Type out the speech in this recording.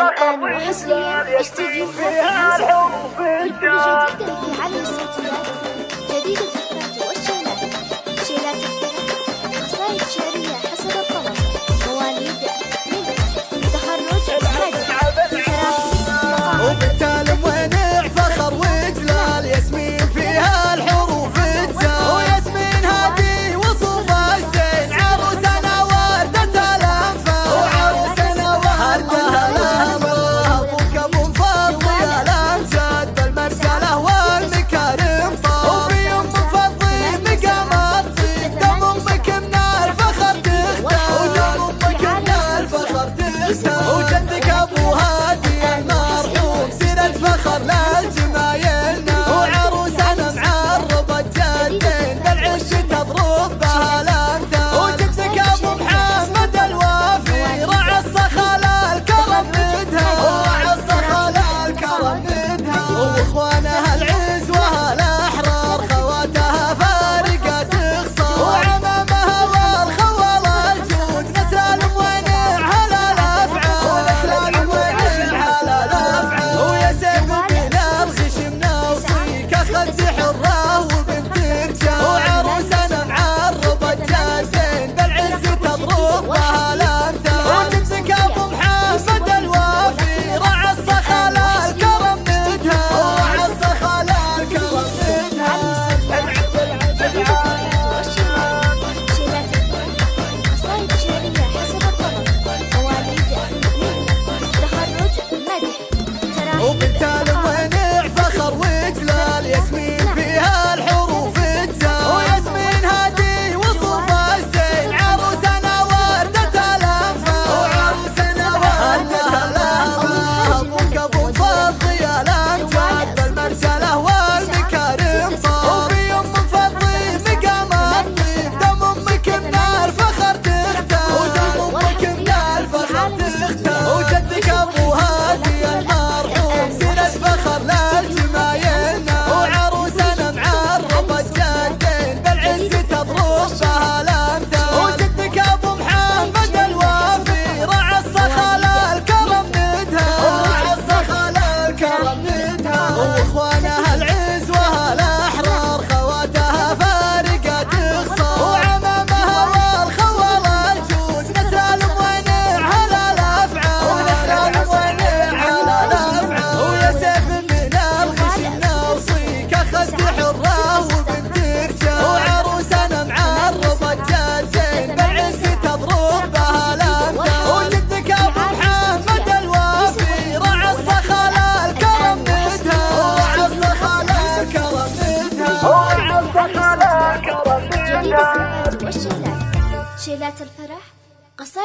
الآن العسر يشتكي الخفيف لكل جديد في عالم شيلات الفرح قصائد